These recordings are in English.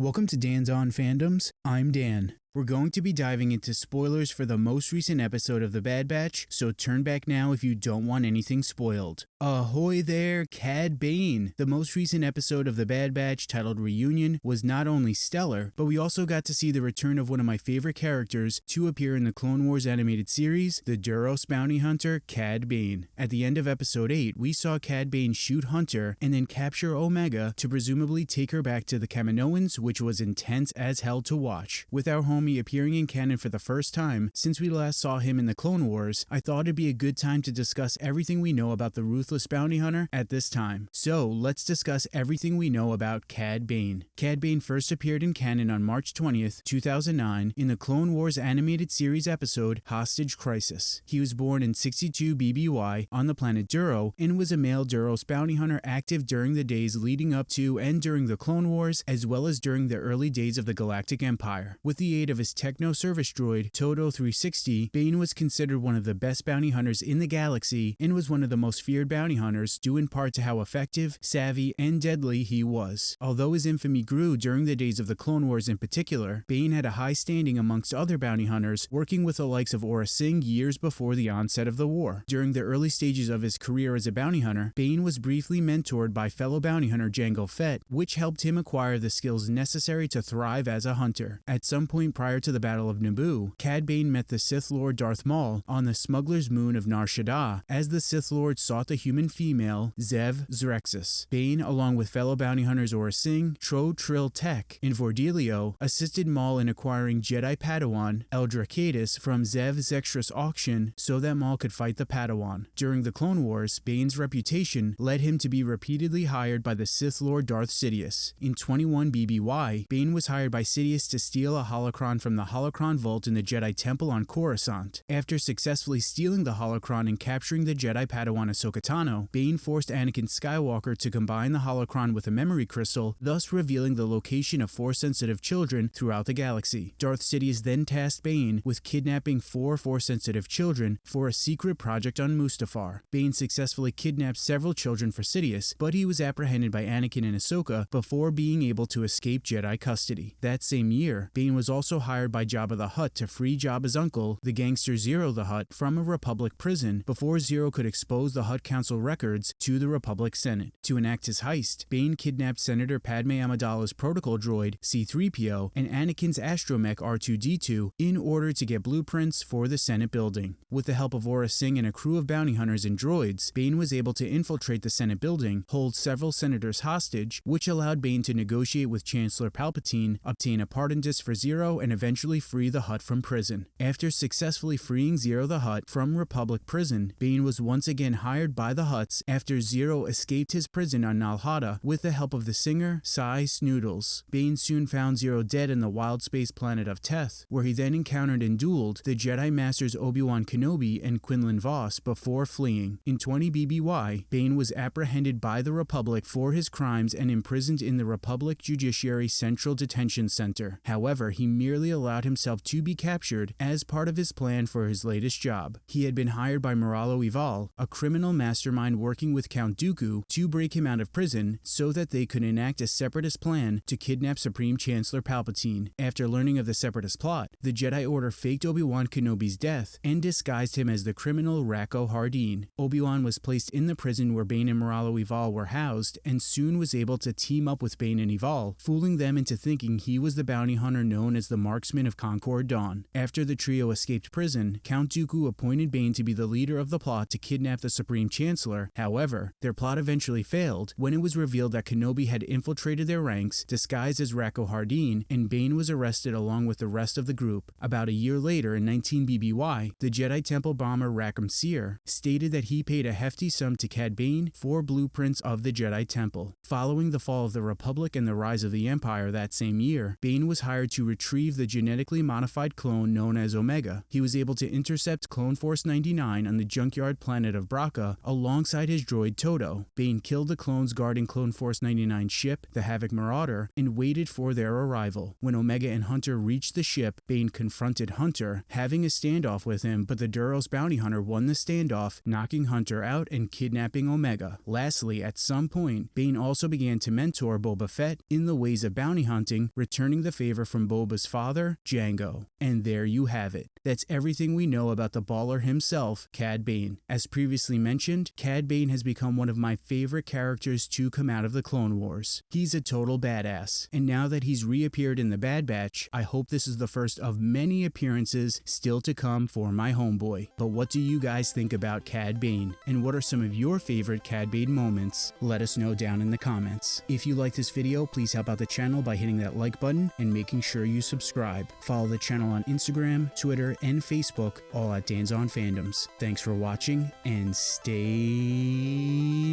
Welcome to Dan's On Fandoms. I'm Dan. We're going to be diving into spoilers for the most recent episode of The Bad Batch, so turn back now if you don't want anything spoiled. Ahoy there, Cad Bane! The most recent episode of The Bad Batch, titled Reunion, was not only stellar, but we also got to see the return of one of my favorite characters to appear in the Clone Wars animated series, the Duros bounty hunter, Cad Bane. At the end of episode 8, we saw Cad Bane shoot Hunter and then capture Omega to presumably take her back to the Kaminoans, which was intense as hell to watch. With our homie appearing in canon for the first time since we last saw him in the Clone Wars, I thought it'd be a good time to discuss everything we know about the Ruthless Bounty Hunter at this time. So let's discuss everything we know about Cad Bane. Cad Bane first appeared in canon on March 20th, 2009 in the Clone Wars animated series episode Hostage Crisis. He was born in 62 BBY on the planet Duro and was a male Duros bounty hunter active during the days leading up to and during the Clone Wars as well as during the early days of the Galactic Empire. With the aid of his techno service droid, Todo 360, Bane was considered one of the best bounty hunters in the galaxy and was one of the most feared bounty hunters due in part to how effective, savvy, and deadly he was. Although his infamy grew during the days of the Clone Wars in particular, Bane had a high standing amongst other bounty hunters, working with the likes of Aurra Sing years before the onset of the war. During the early stages of his career as a bounty hunter, Bane was briefly mentored by fellow bounty hunter Jango Fett, which helped him acquire the skills necessary to thrive as a hunter. At some point prior to the Battle of Naboo, Cad Bane met the Sith Lord Darth Maul on the smuggler's moon of Nar Shaddaa as the Sith Lord sought the human female Xev Xrexus. Bane, along with fellow bounty hunters Aurra Sing, Tro Trill Tech, and Vordelio, assisted Maul in acquiring Jedi Padawan Eldra Kaitis from Zev Zextras auction so that Maul could fight the Padawan. During the Clone Wars, Bane's reputation led him to be repeatedly hired by the Sith Lord Darth Sidious. In 21 BBY, Bane was hired by Sidious to steal a holocron from the holocron vault in the Jedi Temple on Coruscant. After successfully stealing the holocron and capturing the Jedi Padawan Ahsoka Tano, Bane forced Anakin Skywalker to combine the holocron with a memory crystal, thus revealing the location of Force-sensitive children throughout the galaxy. Darth Sidious then tasked Bane with kidnapping four Force-sensitive children for a secret project on Mustafar. Bane successfully kidnapped several children for Sidious, but he was apprehended by Anakin and Ahsoka before being able to escape Jedi custody. That same year, Bane was also hired by Jabba the Hutt to free Jabba's uncle, the gangster Ziro the Hutt, from a Republic prison before Ziro could expose the Hutt Council records to the Republic Senate. To enact his heist, Bane kidnapped Senator Padme Amidala's protocol droid, C-3PO, and Anakin's astromech R2-D2 in order to get blueprints for the Senate building. With the help of Aurra Sing and a crew of bounty hunters and droids, Bane was able to infiltrate the Senate building, hold several senators hostage, which allowed Bane to negotiate with Chancellor Palpatine, obtain a pardon disc for Ziro, and eventually free the Hutt from prison. After successfully freeing Ziro the Hutt from Republic prison, Bane was once again hired by the Hutts after Ziro escaped his prison on Nal Hutta with the help of the singer Sy Snootles. Bane soon found Ziro dead in the wild space planet of Teth, where he then encountered and dueled the Jedi Masters Obi-Wan Kenobi and Quinlan Vos before fleeing. In 20 BBY, Bane was apprehended by the Republic for his crimes and imprisoned in the Republic Judiciary Central Detention Center. However, he merely allowed himself to be captured as part of his plan for his latest job. He had been hired by Moralo Eval, a criminal mastermind working with Count Dooku, to break him out of prison so that they could enact a separatist plan to kidnap Supreme Chancellor Palpatine. After learning of the separatist plot, the Jedi Order faked Obi-Wan Kenobi's death and disguised him as the criminal Rako Hardeen. Obi-Wan was placed in the prison where Bane and Moralo Eval were housed and soon was able to team up with Bane and Eval, fooling them into thinking he was the bounty hunter known as the Marksman of Concord Dawn. After the trio escaped prison, Count Dooku appointed Bane to be the leader of the plot to kidnap the Supreme Chancellor. However, their plot eventually failed when it was revealed that Kenobi had infiltrated their ranks, disguised as Rako Hardeen, and Bane was arrested along with the rest of the group. About a year later, in 19 BBY, the Jedi Temple bomber Rackham Seer stated that he paid a hefty sum to Cad Bane for blueprints of the Jedi Temple. Following the fall of the Republic and the rise of the Empire that same year, Bane was hired to retrieve the genetically modified clone known as Omega. He was able to intercept Clone Force 99 on the junkyard planet of Bracca alongside his droid Todo. Bane killed the clones guarding Clone Force 99's ship, the Havoc Marauder, and waited for their arrival. When Omega and Hunter reached the ship, Bane confronted Hunter, having a standoff with him, but the Duros bounty hunter won the standoff, knocking Hunter out and kidnapping Omega. Lastly, at some point, Bane also began to mentor Boba Fett in the ways of bounty hunting, returning the favor from Boba's father, Jango. And there you have it. That's everything we know about the baller himself, Cad Bane. As previously mentioned, Cad Bane has become one of my favorite characters to come out of the Clone Wars. He's a total badass, and now that he's reappeared in the Bad Batch, I hope this is the first of many appearances still to come for my homeboy. But what do you guys think about Cad Bane? And what are some of your favorite Cad Bane moments? Let us know down in the comments. If you like this video, please help out the channel by hitting that like button and making sure you subscribe. Follow the channel on Instagram, Twitter, and Facebook, all at Dan's on Fandoms. Thanks for watching and stay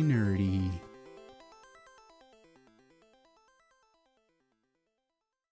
nerdy.